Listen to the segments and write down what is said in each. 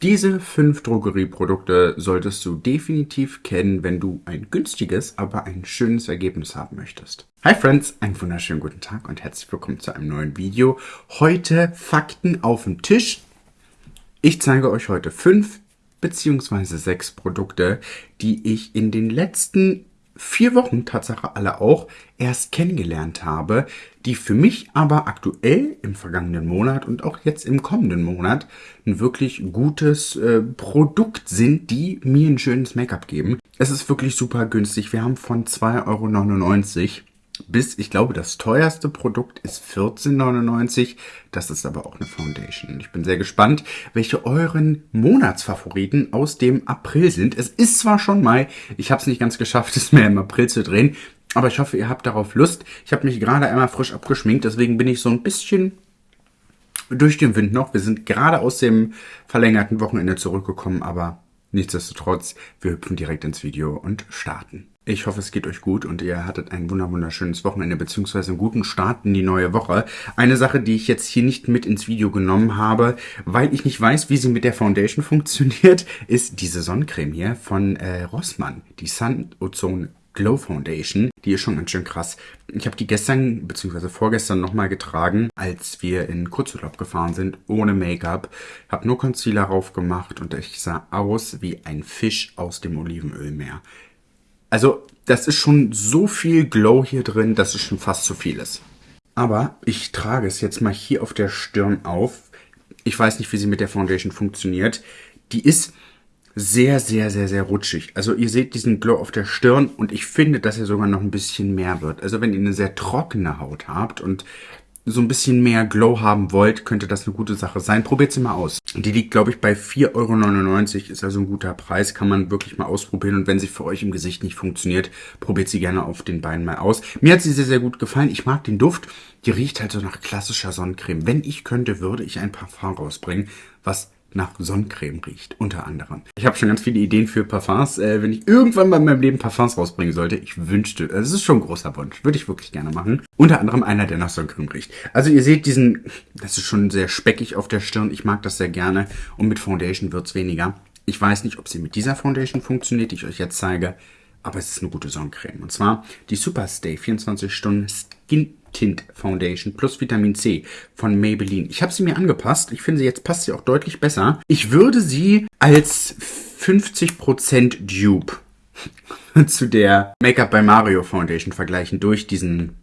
Diese fünf Drogerieprodukte solltest du definitiv kennen, wenn du ein günstiges, aber ein schönes Ergebnis haben möchtest. Hi Friends, einen wunderschönen guten Tag und herzlich willkommen zu einem neuen Video. Heute Fakten auf dem Tisch. Ich zeige euch heute fünf beziehungsweise sechs Produkte, die ich in den letzten vier Wochen, Tatsache alle auch, erst kennengelernt habe, die für mich aber aktuell im vergangenen Monat und auch jetzt im kommenden Monat ein wirklich gutes äh, Produkt sind, die mir ein schönes Make-up geben. Es ist wirklich super günstig. Wir haben von 2,99 Euro bis, ich glaube, das teuerste Produkt ist 14,99. Das ist aber auch eine Foundation. Ich bin sehr gespannt, welche euren Monatsfavoriten aus dem April sind. Es ist zwar schon Mai, ich habe es nicht ganz geschafft, es mehr im April zu drehen, aber ich hoffe, ihr habt darauf Lust. Ich habe mich gerade einmal frisch abgeschminkt, deswegen bin ich so ein bisschen durch den Wind noch. Wir sind gerade aus dem verlängerten Wochenende zurückgekommen, aber nichtsdestotrotz, wir hüpfen direkt ins Video und starten. Ich hoffe, es geht euch gut und ihr hattet ein wunderschönes Wochenende beziehungsweise einen guten Start in die neue Woche. Eine Sache, die ich jetzt hier nicht mit ins Video genommen habe, weil ich nicht weiß, wie sie mit der Foundation funktioniert, ist diese Sonnencreme hier von äh, Rossmann, die Sun Ozone Glow Foundation. Die ist schon ganz schön krass. Ich habe die gestern bzw. vorgestern nochmal getragen, als wir in Kurzurlaub gefahren sind, ohne Make-up. Habe nur Concealer drauf gemacht und ich sah aus wie ein Fisch aus dem Olivenölmeer. Also, das ist schon so viel Glow hier drin, dass es schon fast zu viel ist. Aber ich trage es jetzt mal hier auf der Stirn auf. Ich weiß nicht, wie sie mit der Foundation funktioniert. Die ist sehr, sehr, sehr, sehr rutschig. Also ihr seht diesen Glow auf der Stirn und ich finde, dass er sogar noch ein bisschen mehr wird. Also wenn ihr eine sehr trockene Haut habt und so ein bisschen mehr Glow haben wollt, könnte das eine gute Sache sein. Probiert sie mal aus. Die liegt, glaube ich, bei 4,99 Euro. Ist also ein guter Preis. Kann man wirklich mal ausprobieren. Und wenn sie für euch im Gesicht nicht funktioniert, probiert sie gerne auf den Beinen mal aus. Mir hat sie sehr, sehr gut gefallen. Ich mag den Duft. Die riecht halt so nach klassischer Sonnencreme. Wenn ich könnte, würde ich ein Parfum rausbringen, was nach Sonnencreme riecht, unter anderem. Ich habe schon ganz viele Ideen für Parfums. Äh, wenn ich irgendwann mal in meinem Leben Parfums rausbringen sollte, ich wünschte, das ist schon ein großer Wunsch, würde ich wirklich gerne machen. Unter anderem einer, der nach Sonnencreme riecht. Also ihr seht diesen, das ist schon sehr speckig auf der Stirn, ich mag das sehr gerne und mit Foundation wird's weniger. Ich weiß nicht, ob sie mit dieser Foundation funktioniert, die ich euch jetzt zeige, aber es ist eine gute Sonnencreme. Und zwar die Superstay 24 Stunden Skin Tint Foundation plus Vitamin C von Maybelline. Ich habe sie mir angepasst. Ich finde, jetzt passt sie auch deutlich besser. Ich würde sie als 50% Dupe zu der Make-up by Mario Foundation vergleichen durch diesen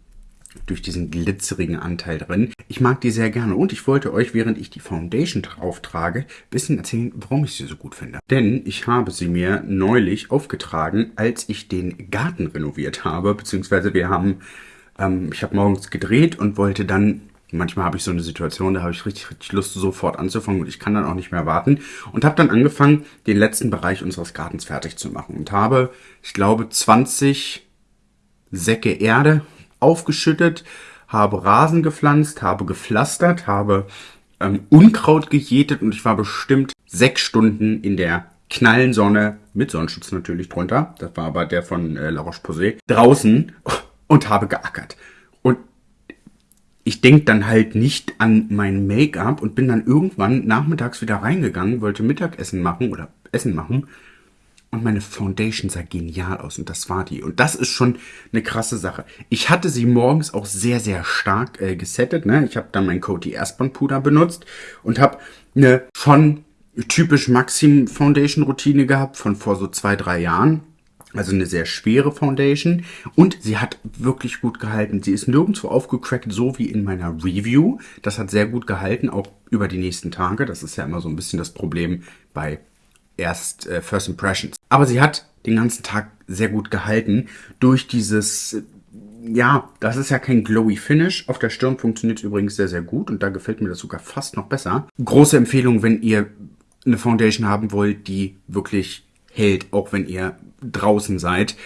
durch diesen glitzerigen Anteil drin. Ich mag die sehr gerne und ich wollte euch, während ich die Foundation drauf trage, bisschen erzählen, warum ich sie so gut finde. Denn ich habe sie mir neulich aufgetragen, als ich den Garten renoviert habe, beziehungsweise wir haben ähm, ich habe morgens gedreht und wollte dann, manchmal habe ich so eine Situation, da habe ich richtig, richtig Lust, sofort anzufangen und ich kann dann auch nicht mehr warten. Und habe dann angefangen, den letzten Bereich unseres Gartens fertig zu machen. Und habe, ich glaube, 20 Säcke Erde aufgeschüttet, habe Rasen gepflanzt, habe gepflastert, habe ähm, Unkraut gejätet und ich war bestimmt sechs Stunden in der knallen Sonne, mit Sonnenschutz natürlich drunter, das war aber der von äh, La Roche-Posay, draußen und habe geackert. Und ich denke dann halt nicht an mein Make-up und bin dann irgendwann nachmittags wieder reingegangen, wollte Mittagessen machen oder Essen machen. Und meine Foundation sah genial aus und das war die. Und das ist schon eine krasse Sache. Ich hatte sie morgens auch sehr, sehr stark äh, gesettet. Ne? Ich habe dann mein Coty Airspun Puder benutzt und habe eine schon typisch Maxim Foundation Routine gehabt von vor so zwei, drei Jahren also eine sehr schwere Foundation und sie hat wirklich gut gehalten. Sie ist nirgendwo aufgecrackt, so wie in meiner Review. Das hat sehr gut gehalten, auch über die nächsten Tage. Das ist ja immer so ein bisschen das Problem bei erst äh, First Impressions. Aber sie hat den ganzen Tag sehr gut gehalten durch dieses ja, das ist ja kein glowy Finish. Auf der Stirn funktioniert es übrigens sehr, sehr gut und da gefällt mir das sogar fast noch besser. Große Empfehlung, wenn ihr eine Foundation haben wollt, die wirklich hält, auch wenn ihr draußen seid.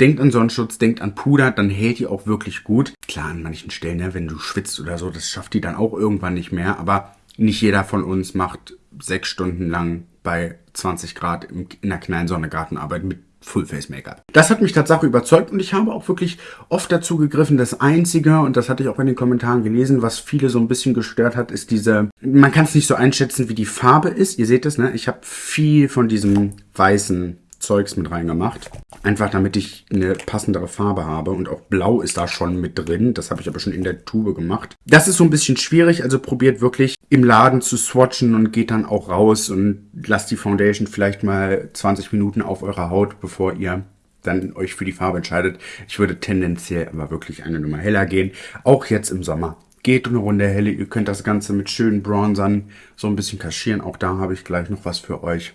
Denkt an Sonnenschutz, denkt an Puder, dann hält die auch wirklich gut. Klar, an manchen Stellen, ne, wenn du schwitzt oder so, das schafft die dann auch irgendwann nicht mehr. Aber nicht jeder von uns macht sechs Stunden lang bei 20 Grad in der kleinen Sonne Gartenarbeit mit Full Face Make-up. Das hat mich tatsächlich überzeugt und ich habe auch wirklich oft dazu gegriffen. Das Einzige, und das hatte ich auch in den Kommentaren gelesen, was viele so ein bisschen gestört hat, ist diese, man kann es nicht so einschätzen, wie die Farbe ist. Ihr seht es, ne? Ich habe viel von diesem weißen Zeugs mit reingemacht. Einfach damit ich eine passendere Farbe habe. Und auch Blau ist da schon mit drin. Das habe ich aber schon in der Tube gemacht. Das ist so ein bisschen schwierig. Also probiert wirklich im Laden zu swatchen und geht dann auch raus und lasst die Foundation vielleicht mal 20 Minuten auf eurer Haut, bevor ihr dann euch für die Farbe entscheidet. Ich würde tendenziell aber wirklich eine Nummer heller gehen. Auch jetzt im Sommer. Geht eine Runde helle. Ihr könnt das Ganze mit schönen Bronzern so ein bisschen kaschieren. Auch da habe ich gleich noch was für euch.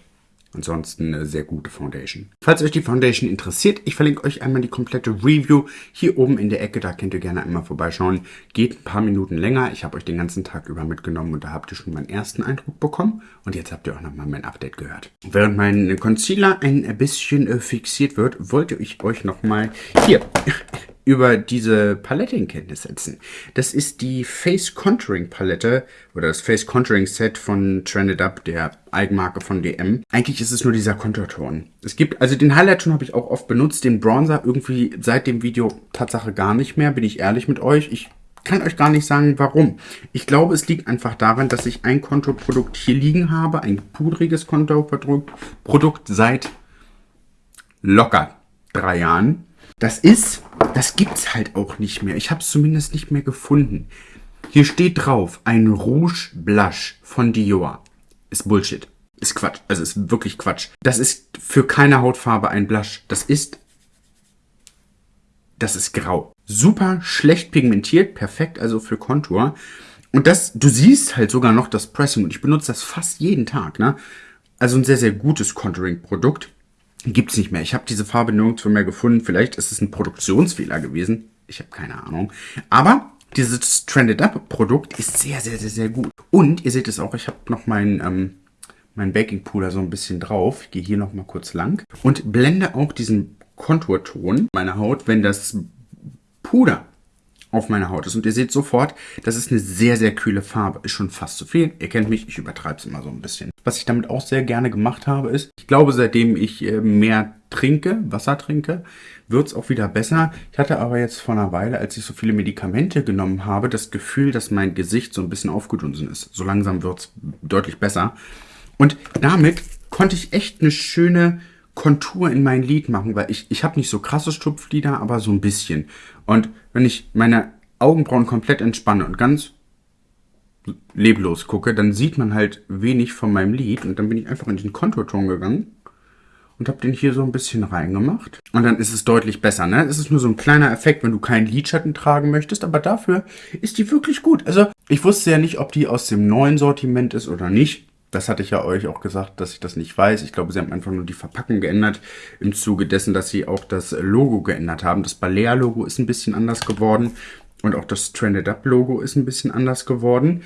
Ansonsten eine sehr gute Foundation. Falls euch die Foundation interessiert, ich verlinke euch einmal die komplette Review hier oben in der Ecke. Da könnt ihr gerne einmal vorbeischauen. Geht ein paar Minuten länger. Ich habe euch den ganzen Tag über mitgenommen und da habt ihr schon meinen ersten Eindruck bekommen. Und jetzt habt ihr auch nochmal mein Update gehört. Während mein Concealer ein bisschen äh, fixiert wird, wollte ich euch nochmal hier über diese Palette in Kenntnis setzen. Das ist die Face Contouring Palette oder das Face Contouring Set von Trended Up, der Eigenmarke von DM. Eigentlich ist es nur dieser Konturton. Es gibt, also den Highlight-Ton habe ich auch oft benutzt, den Bronzer irgendwie seit dem Video Tatsache gar nicht mehr, bin ich ehrlich mit euch. Ich kann euch gar nicht sagen, warum. Ich glaube, es liegt einfach daran, dass ich ein Konturprodukt hier liegen habe, ein pudriges Konturprodukt seit locker drei Jahren. Das ist das gibt's halt auch nicht mehr. Ich habe es zumindest nicht mehr gefunden. Hier steht drauf, ein Rouge Blush von Dior. Ist Bullshit. Ist Quatsch. Also ist wirklich Quatsch. Das ist für keine Hautfarbe ein Blush. Das ist... Das ist grau. Super schlecht pigmentiert. Perfekt also für Kontur. Und das, du siehst halt sogar noch das Pressing. Und ich benutze das fast jeden Tag, ne? Also ein sehr, sehr gutes Contouring-Produkt. Gibt's nicht mehr. Ich habe diese Farbe nirgendwo mehr gefunden. Vielleicht ist es ein Produktionsfehler gewesen. Ich habe keine Ahnung. Aber dieses Trended Up Produkt ist sehr, sehr, sehr, sehr gut. Und ihr seht es auch, ich habe noch mein, ähm, mein Baking Puder so ein bisschen drauf. Ich gehe hier noch mal kurz lang und blende auch diesen Konturton meiner Haut, wenn das Puder auf meiner Haut ist. Und ihr seht sofort, das ist eine sehr, sehr kühle Farbe. Ist schon fast zu viel. Ihr kennt mich, ich übertreibe es immer so ein bisschen. Was ich damit auch sehr gerne gemacht habe, ist, ich glaube, seitdem ich äh, mehr trinke, Wasser trinke, wird es auch wieder besser. Ich hatte aber jetzt vor einer Weile, als ich so viele Medikamente genommen habe, das Gefühl, dass mein Gesicht so ein bisschen aufgedunsen ist. So langsam wird es deutlich besser. Und damit konnte ich echt eine schöne Kontur in mein Lid machen, weil ich, ich habe nicht so krasse Stupflider, aber so ein bisschen. Und wenn ich meine Augenbrauen komplett entspanne und ganz leblos gucke, dann sieht man halt wenig von meinem Lid und dann bin ich einfach in den Konturton gegangen und habe den hier so ein bisschen reingemacht. Und dann ist es deutlich besser, ne? Es ist nur so ein kleiner Effekt, wenn du keinen Lidschatten tragen möchtest, aber dafür ist die wirklich gut. Also, ich wusste ja nicht, ob die aus dem neuen Sortiment ist oder nicht. Das hatte ich ja euch auch gesagt, dass ich das nicht weiß. Ich glaube, sie haben einfach nur die Verpackung geändert im Zuge dessen, dass sie auch das Logo geändert haben. Das Balea-Logo ist ein bisschen anders geworden und auch das Trended Up-Logo ist ein bisschen anders geworden.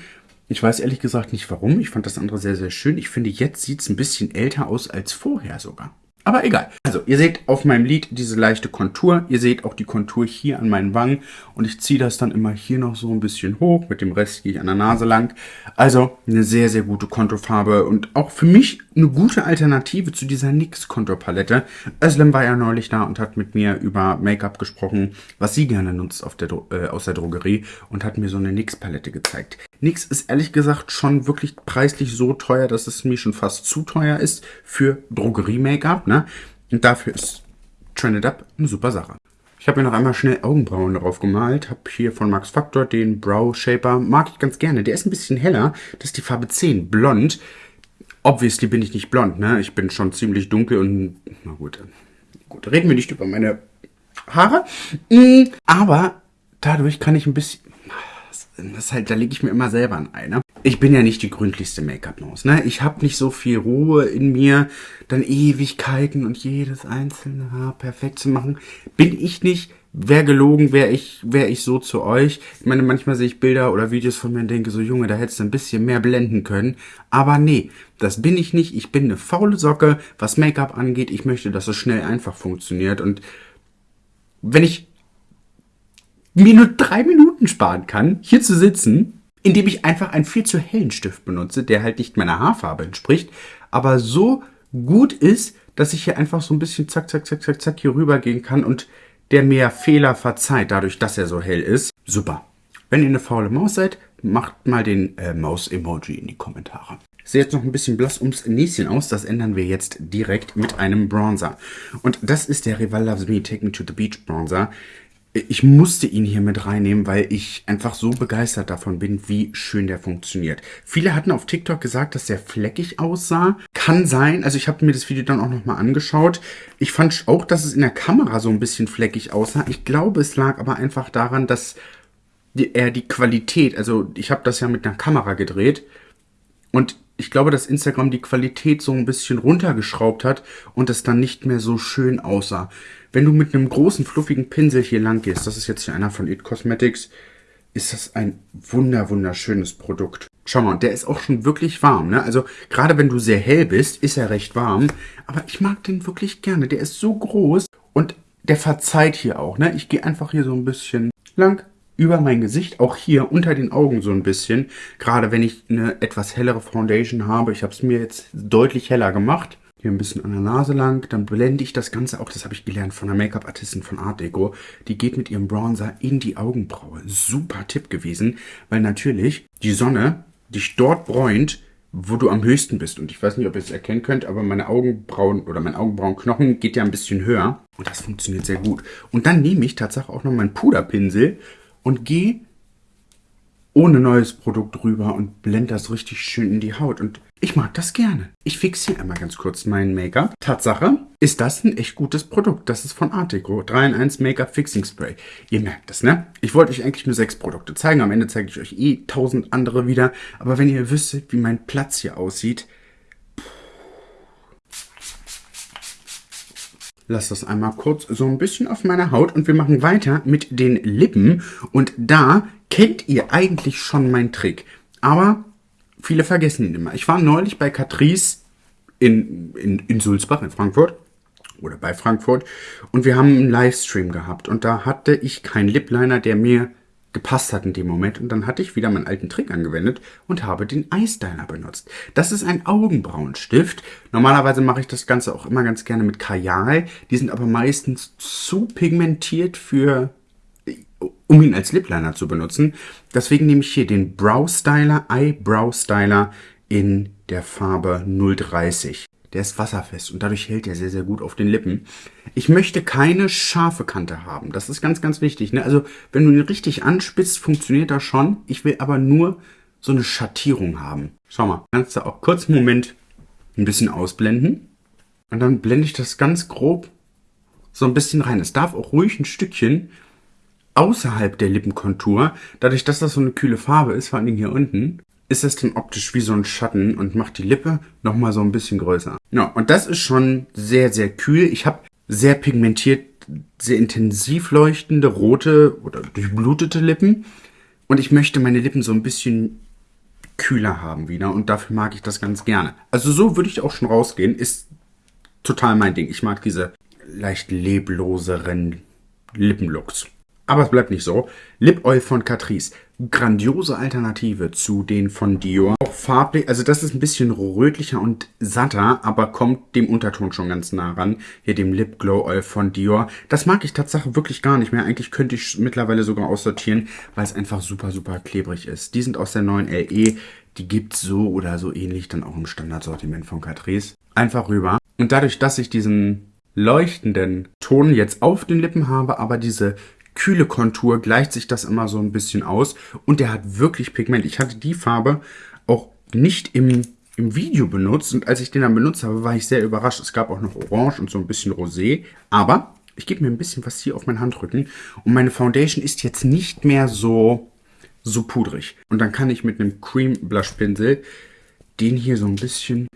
Ich weiß ehrlich gesagt nicht warum. Ich fand das andere sehr, sehr schön. Ich finde, jetzt sieht es ein bisschen älter aus als vorher sogar. Aber egal. Also, ihr seht auf meinem Lid diese leichte Kontur. Ihr seht auch die Kontur hier an meinen Wangen. Und ich ziehe das dann immer hier noch so ein bisschen hoch. Mit dem Rest gehe ich an der Nase lang. Also, eine sehr, sehr gute Konturfarbe. Und auch für mich eine gute Alternative zu dieser NYX Konturpalette. Özlem war ja neulich da und hat mit mir über Make-up gesprochen, was sie gerne nutzt auf der, äh, aus der Drogerie. Und hat mir so eine NYX Palette gezeigt. NYX ist ehrlich gesagt schon wirklich preislich so teuer, dass es mir schon fast zu teuer ist für Drogerie-Make-up. Ne? Und dafür ist Trended Up eine super Sache. Ich habe mir noch einmal schnell Augenbrauen drauf gemalt. Habe hier von Max Factor den Brow Shaper. Mag ich ganz gerne. Der ist ein bisschen heller. Das ist die Farbe 10, blond. Obviously bin ich nicht blond, ne? Ich bin schon ziemlich dunkel und... Na gut, gut, reden wir nicht über meine Haare. Mm, aber dadurch kann ich ein bisschen das halt, da lege ich mir immer selber ein Ei, ne? Ich bin ja nicht die gründlichste Make-up-Nose, ne? Ich habe nicht so viel Ruhe in mir, dann Ewigkeiten und jedes einzelne Haar perfekt zu machen. Bin ich nicht. Wäre gelogen, wäre ich, wäre ich so zu euch. Ich meine, manchmal sehe ich Bilder oder Videos von mir und denke so, Junge, da hättest du ein bisschen mehr blenden können. Aber nee, das bin ich nicht. Ich bin eine faule Socke, was Make-up angeht. Ich möchte, dass es schnell einfach funktioniert. Und wenn ich mir nur drei Minuten sparen kann, hier zu sitzen, indem ich einfach einen viel zu hellen Stift benutze, der halt nicht meiner Haarfarbe entspricht, aber so gut ist, dass ich hier einfach so ein bisschen zack, zack, zack, zack, zack hier rüber gehen kann und der mir Fehler verzeiht, dadurch, dass er so hell ist. Super. Wenn ihr eine faule Maus seid, macht mal den äh, Maus-Emoji in die Kommentare. Sieht jetzt noch ein bisschen blass ums Näschen aus. Das ändern wir jetzt direkt mit einem Bronzer. Und das ist der Rival Loves Me Take Me to the Beach Bronzer. Ich musste ihn hier mit reinnehmen, weil ich einfach so begeistert davon bin, wie schön der funktioniert. Viele hatten auf TikTok gesagt, dass der fleckig aussah. Kann sein. Also ich habe mir das Video dann auch nochmal angeschaut. Ich fand auch, dass es in der Kamera so ein bisschen fleckig aussah. Ich glaube, es lag aber einfach daran, dass er die Qualität, also ich habe das ja mit einer Kamera gedreht und ich glaube, dass Instagram die Qualität so ein bisschen runtergeschraubt hat und es dann nicht mehr so schön aussah. Wenn du mit einem großen, fluffigen Pinsel hier lang gehst, das ist jetzt hier einer von It Cosmetics, ist das ein wunder, wunderschönes Produkt. Schau mal, der ist auch schon wirklich warm. Ne? Also gerade wenn du sehr hell bist, ist er recht warm. Aber ich mag den wirklich gerne. Der ist so groß und der verzeiht hier auch. Ne? Ich gehe einfach hier so ein bisschen lang über mein Gesicht, auch hier unter den Augen so ein bisschen. Gerade wenn ich eine etwas hellere Foundation habe. Ich habe es mir jetzt deutlich heller gemacht. Hier ein bisschen an der Nase lang. Dann blende ich das Ganze auch, das habe ich gelernt von einer Make-up-Artistin von Art Deco. Die geht mit ihrem Bronzer in die Augenbraue. Super Tipp gewesen, weil natürlich die Sonne dich dort bräunt, wo du am höchsten bist. Und ich weiß nicht, ob ihr es erkennen könnt, aber meine Augenbrauen oder mein Augenbrauenknochen geht ja ein bisschen höher. Und das funktioniert sehr gut. Und dann nehme ich tatsächlich auch noch meinen Puderpinsel und gehe ohne neues Produkt drüber und blende das richtig schön in die Haut. Und ich mag das gerne. Ich fixiere einmal ganz kurz mein Make-up. Tatsache, ist das ein echt gutes Produkt. Das ist von Artico. 3 in 1 Make-up Fixing Spray. Ihr merkt das, ne? Ich wollte euch eigentlich nur sechs Produkte zeigen. Am Ende zeige ich euch eh tausend andere wieder. Aber wenn ihr wüsstet, wie mein Platz hier aussieht, Lass das einmal kurz so ein bisschen auf meiner Haut und wir machen weiter mit den Lippen. Und da kennt ihr eigentlich schon meinen Trick. Aber viele vergessen ihn immer. Ich war neulich bei Catrice in, in, in Sulzbach in Frankfurt oder bei Frankfurt und wir haben einen Livestream gehabt und da hatte ich keinen Lipliner, der mir gepasst hat in dem Moment. Und dann hatte ich wieder meinen alten Trick angewendet und habe den Eyestyler benutzt. Das ist ein Augenbrauenstift. Normalerweise mache ich das Ganze auch immer ganz gerne mit Kajal. Die sind aber meistens zu pigmentiert für um ihn als Lipliner zu benutzen. Deswegen nehme ich hier den Brow Styler, Eyebrow Styler in der Farbe 030 der ist wasserfest und dadurch hält er sehr, sehr gut auf den Lippen. Ich möchte keine scharfe Kante haben. Das ist ganz, ganz wichtig. Ne? Also, wenn du ihn richtig anspitzt, funktioniert das schon. Ich will aber nur so eine Schattierung haben. Schau mal, kannst du auch kurz einen Moment ein bisschen ausblenden. Und dann blende ich das ganz grob so ein bisschen rein. Es darf auch ruhig ein Stückchen außerhalb der Lippenkontur, dadurch, dass das so eine kühle Farbe ist, vor allem hier unten, ist es dann optisch wie so ein Schatten und macht die Lippe nochmal so ein bisschen größer. Ja, und das ist schon sehr, sehr kühl. Ich habe sehr pigmentiert, sehr intensiv leuchtende, rote oder durchblutete Lippen. Und ich möchte meine Lippen so ein bisschen kühler haben wieder. Und dafür mag ich das ganz gerne. Also so würde ich auch schon rausgehen. Ist total mein Ding. Ich mag diese leicht lebloseren Lippenlooks. Aber es bleibt nicht so. Lip Oil von Catrice. Grandiose Alternative zu den von Dior. Auch farblich, also das ist ein bisschen rötlicher und satter, aber kommt dem Unterton schon ganz nah ran. Hier dem Lip Glow Oil von Dior. Das mag ich tatsächlich wirklich gar nicht mehr. Eigentlich könnte ich mittlerweile sogar aussortieren, weil es einfach super, super klebrig ist. Die sind aus der neuen LE. Die gibt's so oder so ähnlich dann auch im Standardsortiment von Catrice. Einfach rüber. Und dadurch, dass ich diesen leuchtenden Ton jetzt auf den Lippen habe, aber diese kühle Kontur gleicht sich das immer so ein bisschen aus. Und der hat wirklich Pigment. Ich hatte die Farbe auch nicht im, im Video benutzt. Und als ich den dann benutzt habe, war ich sehr überrascht. Es gab auch noch Orange und so ein bisschen Rosé. Aber ich gebe mir ein bisschen was hier auf meinen Handrücken. Und meine Foundation ist jetzt nicht mehr so, so pudrig. Und dann kann ich mit einem Cream Blush Pinsel den hier so ein bisschen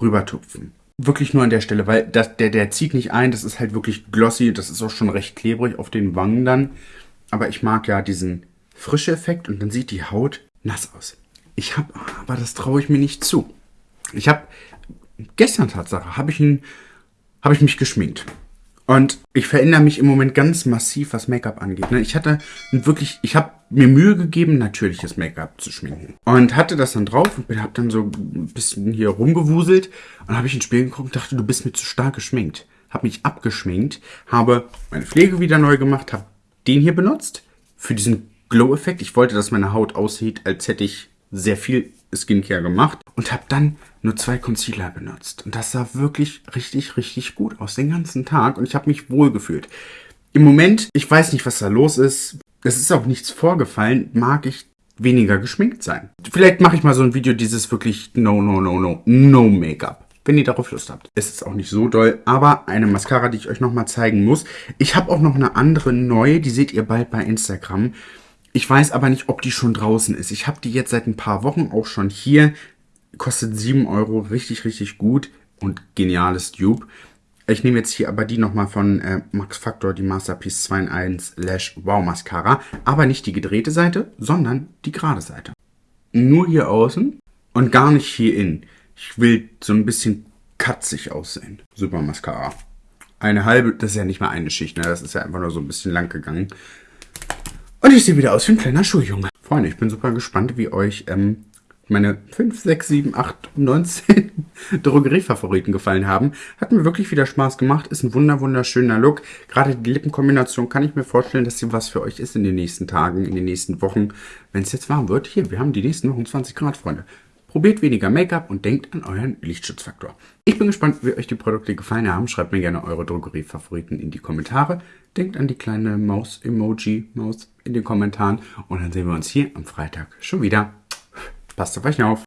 rübertupfen wirklich nur an der Stelle, weil das, der, der zieht nicht ein, das ist halt wirklich glossy, das ist auch schon recht klebrig auf den Wangen dann. Aber ich mag ja diesen frische Effekt und dann sieht die Haut nass aus. Ich habe, aber das traue ich mir nicht zu. Ich habe, gestern Tatsache, habe ich, ihn, hab ich mich geschminkt. Und ich verändere mich im Moment ganz massiv, was Make-up angeht. Ne? Ich hatte wirklich, ich habe mir Mühe gegeben, natürliches Make-up zu schminken. Und hatte das dann drauf und hab dann so ein bisschen hier rumgewuselt. Und habe ich ins Spiel geguckt und dachte, du bist mir zu stark geschminkt. Hab mich abgeschminkt, habe meine Pflege wieder neu gemacht, habe den hier benutzt für diesen Glow-Effekt. Ich wollte, dass meine Haut aussieht, als hätte ich sehr viel Skincare gemacht und habe dann nur zwei Concealer benutzt. Und das sah wirklich richtig, richtig gut aus den ganzen Tag und ich habe mich wohl gefühlt. Im Moment, ich weiß nicht, was da los ist. Es ist auch nichts vorgefallen, mag ich weniger geschminkt sein. Vielleicht mache ich mal so ein Video, dieses wirklich no, no, no, no, no Make-up wenn ihr darauf Lust habt. Es ist auch nicht so doll, aber eine Mascara, die ich euch nochmal zeigen muss. Ich habe auch noch eine andere neue, die seht ihr bald bei Instagram. Ich weiß aber nicht, ob die schon draußen ist. Ich habe die jetzt seit ein paar Wochen auch schon hier. Kostet 7 Euro, richtig, richtig gut und geniales Dupe. Ich nehme jetzt hier aber die nochmal von äh, Max Factor, die Masterpiece 2 in 1 Lash Wow Mascara. Aber nicht die gedrehte Seite, sondern die gerade Seite. Nur hier außen und gar nicht hier innen. Ich will so ein bisschen katzig aussehen. Super Mascara. Eine halbe, das ist ja nicht mal eine Schicht, ne? Das ist ja einfach nur so ein bisschen lang gegangen. Und ich sehe wieder aus wie ein kleiner Schuljunge. Freunde, ich bin super gespannt, wie euch ähm, meine 5, 6, 7, 8, 19 Drogeriefavoriten gefallen haben. Hat mir wirklich wieder Spaß gemacht. Ist ein wunder wunderschöner Look. Gerade die Lippenkombination kann ich mir vorstellen, dass sie was für euch ist in den nächsten Tagen, in den nächsten Wochen. Wenn es jetzt warm wird, hier, wir haben die nächsten Wochen 20 Grad, Freunde. Probiert weniger Make-up und denkt an euren Lichtschutzfaktor. Ich bin gespannt, wie euch die Produkte gefallen haben. Schreibt mir gerne eure Drogeriefavoriten in die Kommentare. Denkt an die kleine Maus-Emoji, Maus in den Kommentaren. Und dann sehen wir uns hier am Freitag schon wieder. Passt auf euch auf.